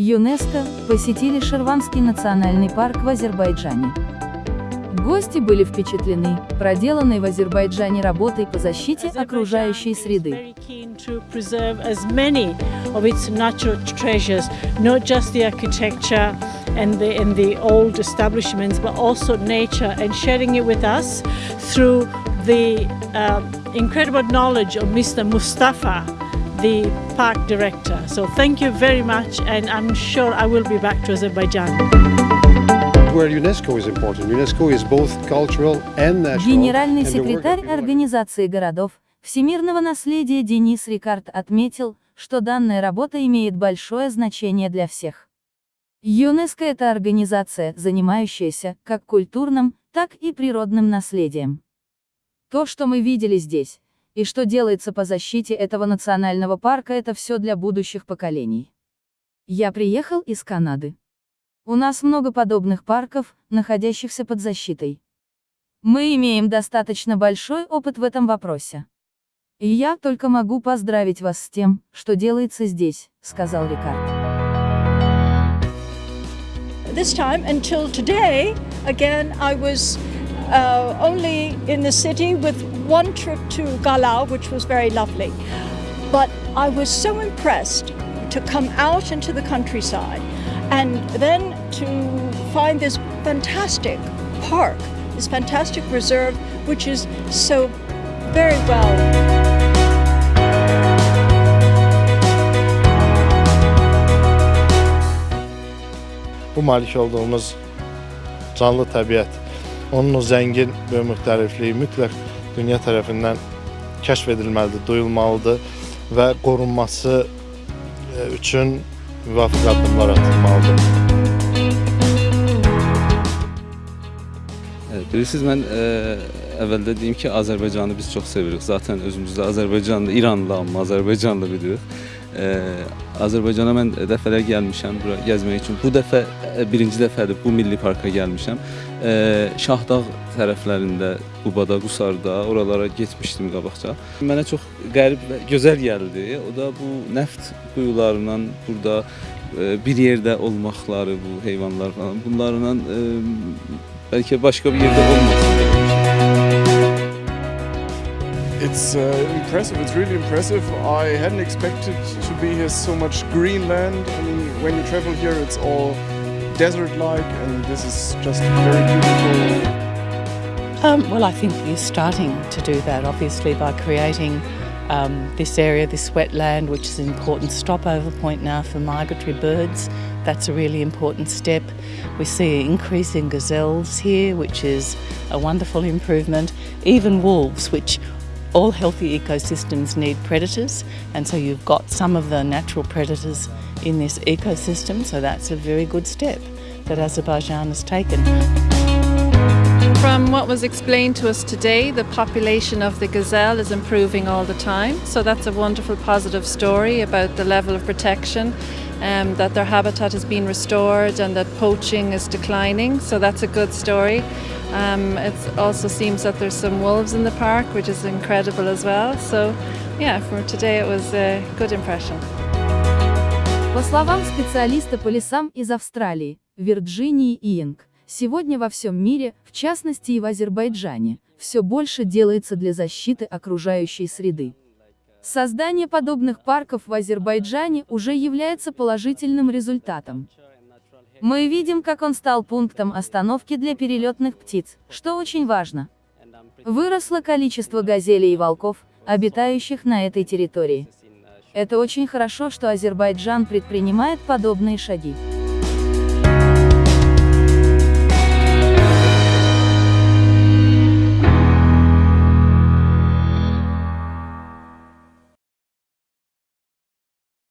ЮНЕСКО посетили Шерванский национальный парк в Азербайджане. Гости были впечатлены проделанной в Азербайджане работой по защите окружающей среды. and the, in the old establishments, but also nature and sharing it with us through the uh, incredible knowledge of Mr. Mustafa, the park director. So thank you very much, and I'm sure I will be back to Azerbaijan. Where UNESCO is important. UNESCO is both cultural and national. Генеральный секретарь Организации городов всемирного наследия Денис Рикард отметил, что данная работа имеет большое значение для всех. ЮНЕСКО – это организация, занимающаяся как культурным, так и природным наследием. То, что мы видели здесь, и что делается по защите этого национального парка, это все для будущих поколений. Я приехал из Канады. У нас много подобных парков, находящихся под защитой. Мы имеем достаточно большой опыт в этом вопросе. И я только могу поздравить вас с тем, что делается здесь, сказал Рикард. this time until today, again, I was uh, only in the city with one trip to Galau, which was very lovely. But I was so impressed to come out into the countryside and then to find this fantastic park, this fantastic reserve, which is so very well bu malik olduğumuz canlı təbiət, onun o zəngin müxtəlifliyi mütləq dünya tərəfindən kəşf edilməlidir, duyulmalıdır və qorunması e, üçün müvafiq addımlar atılmalıdır. Bilirsiniz, mən ə, e, əvvəldə deyim ki, Azərbaycanı biz çox sevirik. Zaten özümüzdə Azərbaycanlı, İranlı, amma Azərbaycanlı bilirik. Azərbaycana mən dəfələr gəlmişəm bura gəzmək üçün. Bu dəfə birinci dəfədir bu milli parka gəlmişəm. Şahdağ tərəflərində, Qubada, Qusarda, oralara getmişdim qabaqca. Mənə çox qərib və gözəl gəldi. O da bu neft quyularından burada bir yerdə olmaqları, bu heyvanlar falan, bunlarla bəlkə başqa bir yerdə olmasın. It's uh, impressive, it's really impressive. I hadn't expected to be here so much green land. I mean, when you travel here, it's all desert-like, and this is just very beautiful. Um, well, I think you're starting to do that, obviously, by creating um, this area, this wetland, which is an important stopover point now for migratory birds. That's a really important step. We see an increase in gazelles here, which is a wonderful improvement. Even wolves, which all healthy ecosystems need predators, and so you've got some of the natural predators in this ecosystem, so that's a very good step that Azerbaijan has taken. From what was explained to us today, the population of the gazelle is improving all the time, so that's a wonderful positive story about the level of protection um, that their habitat has been restored and that poaching is declining, so that's a good story. Um, it also seems that there's some wolves in the park, which is incredible as well. So, yeah, for today it was a good impression. По словам специалиста по лесам из Австралии, Вирджинии Инг, сегодня во всем мире, в частности и в Азербайджане, все больше делается для защиты окружающей среды. Создание подобных парков в Азербайджане уже является положительным результатом. Мы видим, как он стал пунктом остановки для перелетных птиц, что очень важно. Выросло количество газелей и волков, обитающих на этой территории. Это очень хорошо, что Азербайджан предпринимает подобные шаги.